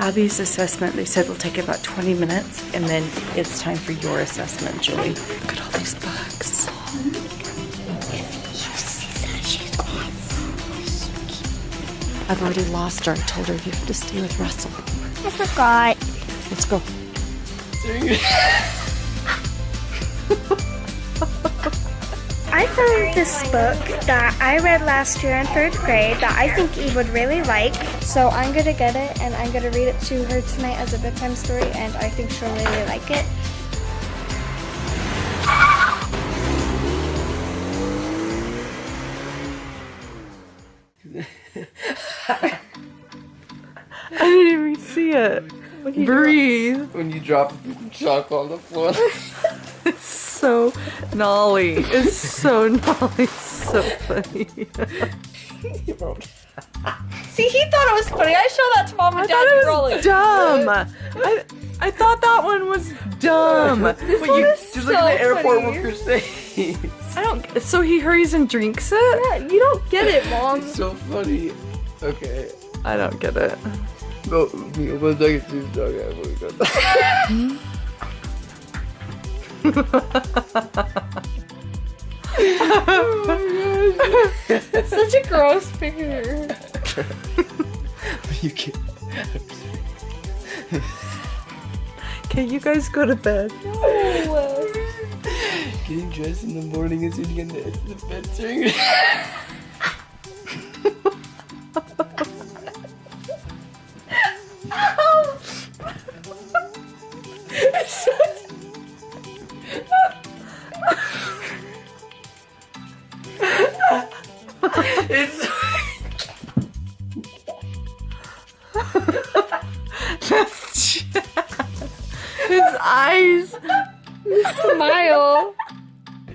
Abby's assessment, they said will take about 20 minutes, and then it's time for your assessment, Julie. Look at all these books. I've already lost her. I told her you have to stay with Russell. I forgot. Let's go. I found this book that I read last year in third grade that I think Eve would really like. So I'm gonna get it and I'm gonna read it to her tonight as a bedtime story and I think she'll really like it. I didn't even see it. Breathe. When you drop chalk on the floor. It's so gnarly. It's so gnarly. So funny. See, he thought it was funny. I showed that to mom and I dad. thought it was like, dumb. I, I thought that one was dumb. But you just look at the airport worker's face. I don't. So he hurries and drinks it. Yeah, you don't get it, mom. It's so funny. Okay. I don't get it. Go, me, one second, two, okay, we that. Such a gross picture. you can't. Okay, you guys go to bed. No. Getting dressed in the morning is you get into the bed His eyes. his Smile.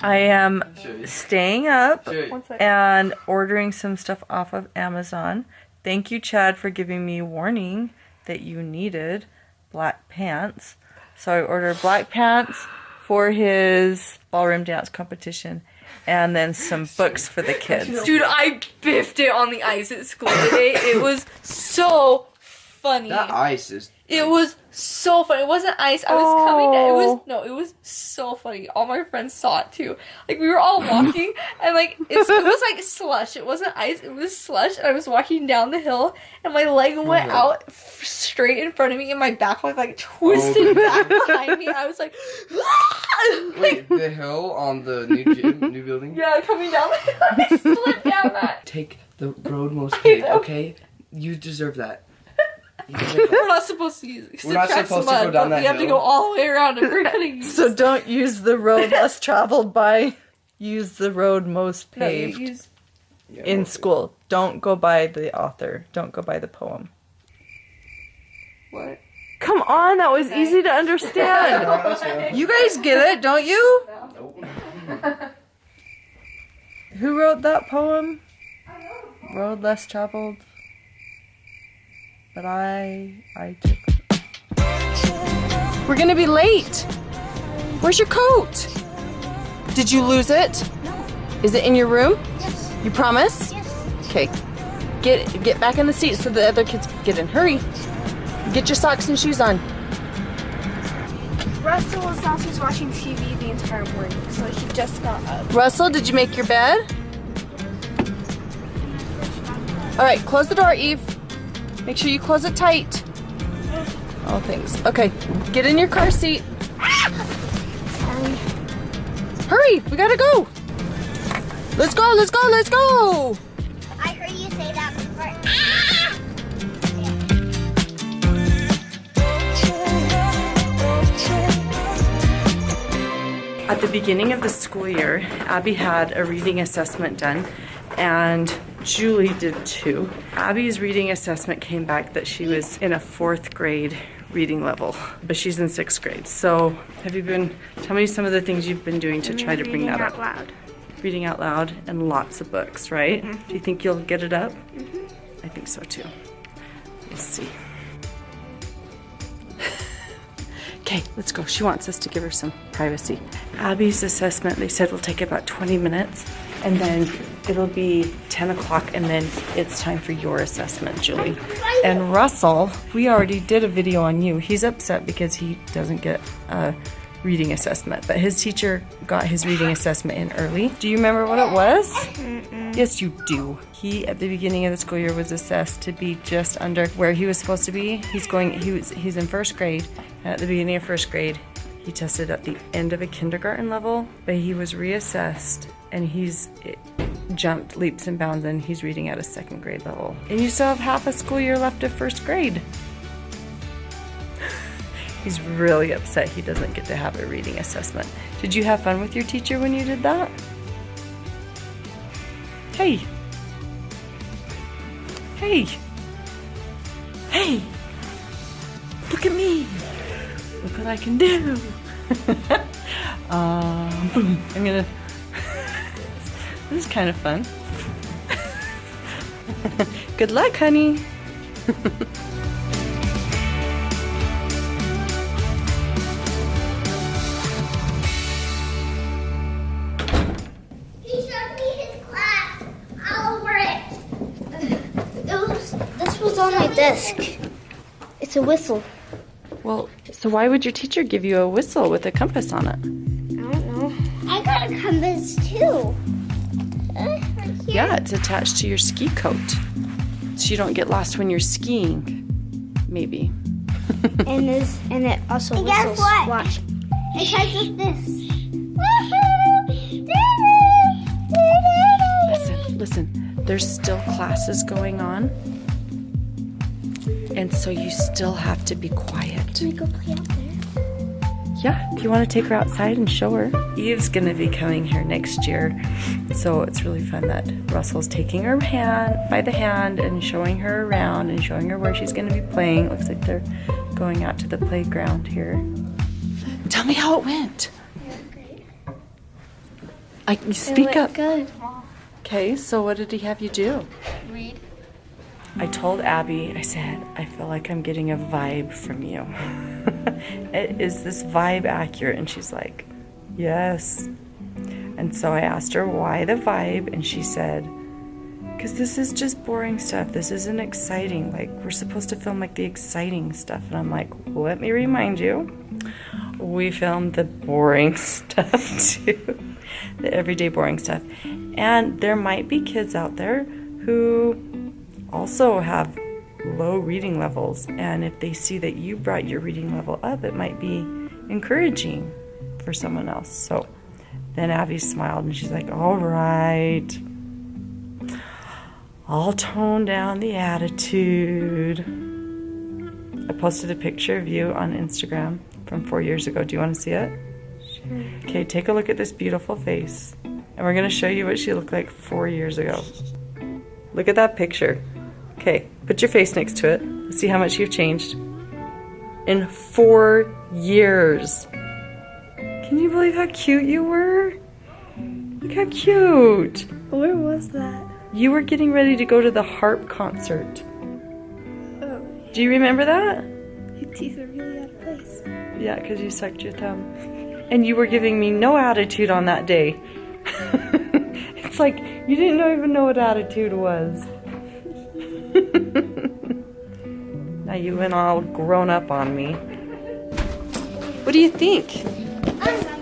I am staying up Sure. One second. and ordering some stuff off of Amazon. Thank you, Chad, for giving me warning that you needed black pants. So I ordered black pants for his ballroom dance competition and then some books for the kids. Dude, I biffed it on the ice at school today. It was so funny. that ice is. It was so funny. It wasn't ice. I was coming down. It was Oh. no. It was so funny. All my friends saw it too. Like we were all walking, and like it's, it was like slush. It wasn't ice. It was slush. And I was walking down the hill, and my leg oh went Oh. out f- straight in front of me, and my back leg like twisted Oh. back behind me. I was like, Wait, the hill on the new gym, new building? yeah, coming down the hill. I slid down that. Take the road most paved, okay? You deserve that. You deserve We're not supposed to use. We're not subtract supposed to mud, go down but that We have to go all the way around, and we're gonna use. So don't use the road less traveled by, use the road most no, paved use Yeah, in well, school. Don't go by the author. Don't go by the poem. what? Come on, that was easy to understand. You guys get it, don't you? Nope. Who wrote that poem? Road less traveled. But I I took We're gonna be late. Where's your coat? Did you lose it? No. Is it in your room? Yes. You promise? Yes. Okay. Get get back in the seat so the other kids can get in. Hurry. Get your socks and shoes on. Russell was downstairs watching TV the entire morning, so he just got up. Russell, did you make your bed? All right, close the door, Eve. Make sure you close it tight. Oh, thanks. Okay, get in your car seat. Sorry. Hurry, we gotta go. Let's go, let's go, let's go. I heard you say that before. At the beginning of the school year, Abby had a reading assessment done, and Julie did too. Abby's reading assessment came back that she was in a fourth grade reading level, but she's in sixth grade. So, have you been, tell me some of the things you've been doing to try to bring that out up? loud. Reading out loud and lots of books, right? Mm-hmm. Do you think you'll get it up? Mm-hmm. I think so too. We'll see. Okay, let's go. She wants us to give her some privacy. Abby's assessment, they said, will take about 20 minutes, and then it'll be 10 o'clock and then it's time for your assessment, Julie. And Russell, we already did a video on you. He's upset because he doesn't get a reading assessment, but his teacher got his reading assessment in early. Do you remember what it was? Mm. Yes, you do. He at the beginning of the school year was assessed to be just under where he was supposed to be. He's going. He was. He's in first grade. And at the beginning of first grade, he tested at the end of a kindergarten level, but he was reassessed and he's jumped leaps and bounds and he's reading at a second grade level. And you still have half a school year left of first grade. He's really upset he doesn't get to have a reading assessment. Did you have fun with your teacher when you did that? Hey. Hey. Hey. Look at me. Look what I can do. um. I'm gonna. This is kind of fun. Good luck, honey. He showed me his class all over it. It this was on my desk. It's a whistle. Well, so why would your teacher give you a whistle with a compass on it? I don't know. I got a compass too. Right here. Yeah, it's attached to your ski coat. So you don't get lost when you're skiing. Maybe. And this and it also And guess what? Watch. It has with this. Listen, listen. There's still classes going on. And so you still have to be quiet. Can we go play out there? Yeah, if you want to take her outside and show her. Eve's going to be coming here next year. So it's really fun that Russell's taking her hand by the hand and showing her around and showing her where she's going to be playing. Looks like they're going out to the playground here. Tell me how it went. I, you speak up. Good. Okay, so what did he have you do? Read. I told Abby, I said, I feel like I'm getting a vibe from you. Is this vibe accurate? And she's like, Yes. And so I asked her why the vibe, and she said, Because this is just boring stuff. This isn't exciting. Like, we're supposed to film like the exciting stuff. And I'm like, Let me remind you, we filmed the boring stuff too. the everyday boring stuff. And there might be kids out there who also have low reading levels. And if they see that you brought your reading level up, it might be encouraging for someone else. So then Abby smiled and she's like, All right. I'll tone down the attitude. I posted a picture of you on Instagram from four years ago. Do you want to see it? Sure. Okay, take a look at this beautiful face. And we're going to show you what she looked like four years ago. Look at that picture. Okay, put your face next to it. See how much you've changed. In four years. Can you believe how cute you were? Look how cute. Where was that? You were getting ready to go to the harp concert. Oh, Do you remember that? your teeth are really out of place. Yeah, because you sucked your thumb. And you were giving me no attitude on that day. it's like you didn't even know what attitude was. now you went all grown up on me. What do you think? Um,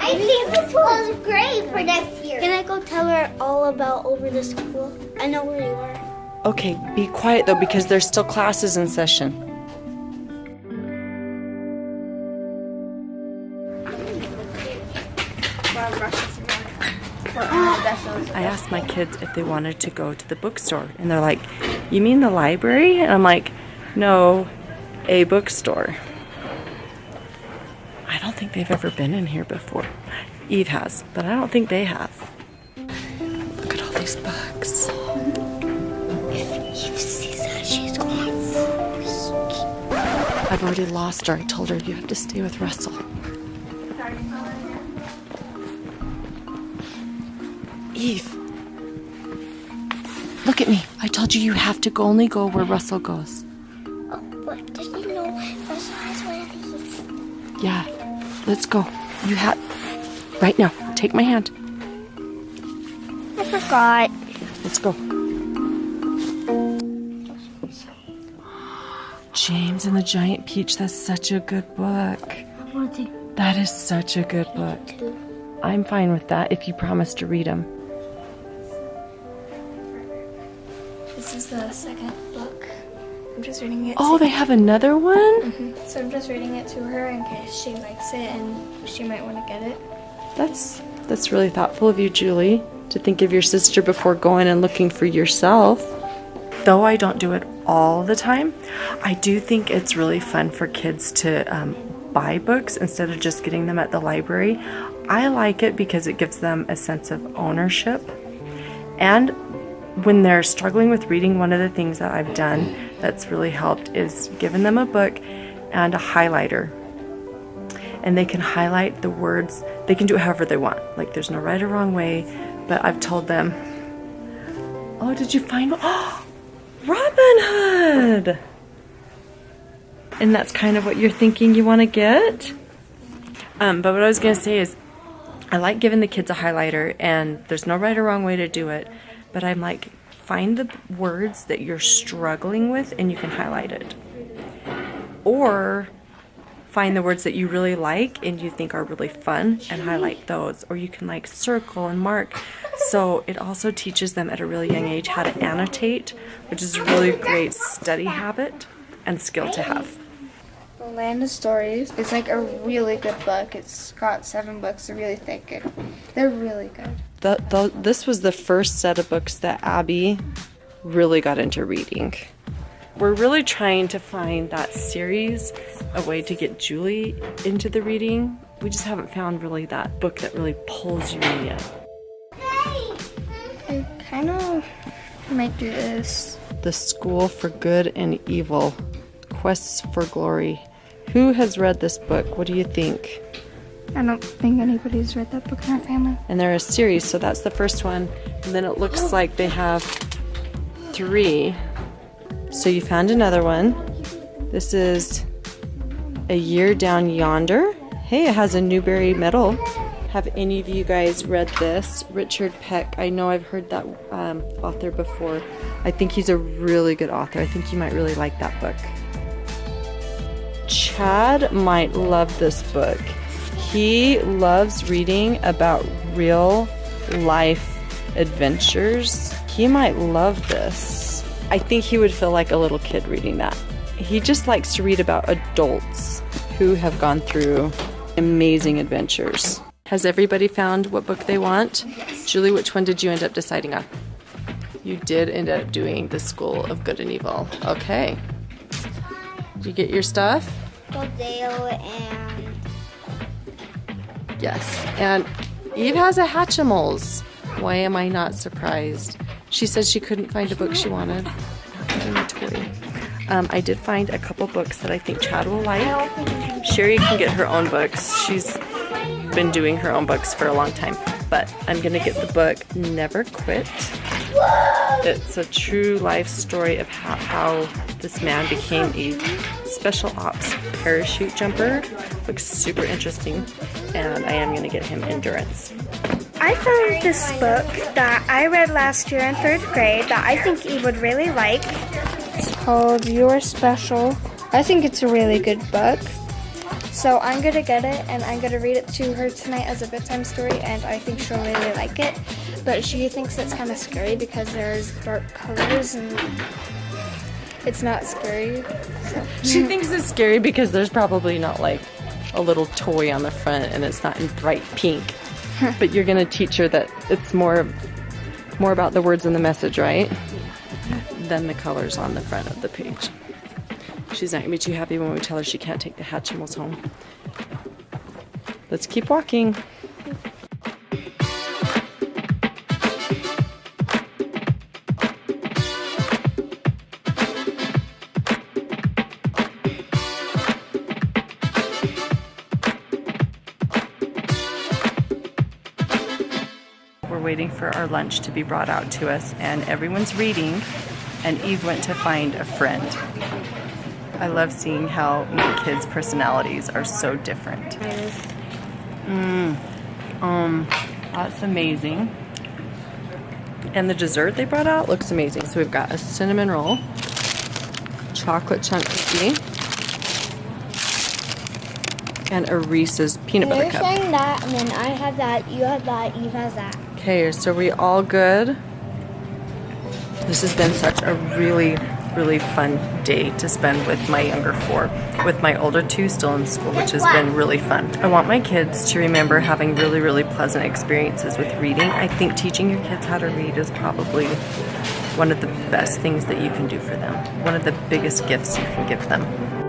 I think the this is great for next year. Can I go tell her all about over the school? I know where you are. Okay, be quiet though because there's still classes in session. My kids if they wanted to go to the bookstore, and they're like, You mean the library? And I'm like, No, a bookstore. I don't think they've ever been in here before. Eve has, but I don't think they have. Look at all these books. I've already lost her. I told her you have to stay with Russell. Eve. Look at me. I told you you have to go only go where Russell goes. Oh, but did you know Russell has one of these? Yeah. Let's go. You have right now. Take my hand. I forgot. Let's go. James and the Giant Peach, that's such a good book. That is such a good book. I'm fine with that if you promise to read them. The second book. I'm just reading it. Oh, they have another one? So I'm just reading it to her in case she likes it and she might want to get it. That's that's really thoughtful of you, Julie, to think of your sister before going and looking for yourself. Though I don't do it all the time, I do think it's really fun for kids to um, buy books instead of just getting them at the library. I like it because it gives them a sense of ownership. And when they're struggling with reading, one of the things that I've done that's really helped is given them a book and a highlighter and they can highlight the words. They can do it however they want. Like there's no right or wrong way, but I've told them, "Oh, did you find oh, Robin Hood?" And that's kind of what you're thinking you want to get. Um, but what I was gonna say is, I like giving the kids a highlighter, and there's no right or wrong way to do it. But I'm like, find the words that you're struggling with, and you can highlight it. Or find the words that you really like and you think are really fun and highlight those or you can like circle and mark so it also teaches them at a really young age how to annotate which is a really great study habit and skill to have The Land of Stories is like a really good book. It's got seven books. They're really thick they're really good. The, the, this was the first set of books that abby really got into reading we're really trying to find that series a way to get julie into the reading we just haven't found really that book that really pulls you in yet I kind of might do this. The School for Good and Evil Quests for Glory. Who has read this book? What do you think? I don't think anybody's read that book in our family. And they're a series, so that's the first one. And then it looks like they have three. So you found another one. This is A Year Down Yonder. Hey, it has a Newbery medal. Have any of you guys read this? Richard Peck. I know I've heard that um, author before. I think he's a really good author. I think you might really like that book. Chad might love this book. He loves reading about real life adventures. He might love this. I think he would feel like a little kid reading that. He just likes to read about adults who have gone through amazing adventures. Has everybody found what book they want? Julie, which one did you end up deciding on? You did end up doing The School of Good and Evil. Okay. Did you get your stuff? Dale and Yes. And Eve has a Hatchimals. Why am I not surprised? She said she couldn't find a book she wanted. Um, I did find a couple books that I think Chad will like. Sherry can get her own books. She's been doing her own books for a long time. But I'm going to get the book Never Quit. It's a true life story of how, how this man became a special ops parachute jumper. Looks super interesting, and I am going to get him endurance. I found this book that I read last year in third grade that I think Eve would really like. It's called Your Special. I think it's a really good book. So I'm gonna get it and I'm gonna read it to her tonight as a bedtime story, and I think she'll really like it. But she thinks it's kind of scary because there's dark colors and it's not scary. So. She thinks it's scary because there's probably not like a little toy on the front and it's not in bright pink. but you're gonna teach her that it's more more about the words and the message, right? Than the colors on the front of the page. She's not gonna be too happy when we tell her she can't take the Hatchimals home. Let's keep walking. Waiting for our lunch to be brought out to us, and everyone's reading, and Eve went to find a friend. I love seeing how my kids' personalities are so different. Mm, um, that's amazing. And the dessert they brought out looks amazing. So we've got a cinnamon roll, chocolate chunk cookie, and a Reese's peanut butter cup. You're saying that, and then I have that, you have that, Eve has that. Okay, so we all good? This has been such a really, really fun day to spend with my younger four, with my older two still in school, which has been really fun. I want my kids to remember having really, really pleasant experiences with reading. I think teaching your kids how to read is probably one of the best things that you can do for them, one of the biggest gifts you can give them.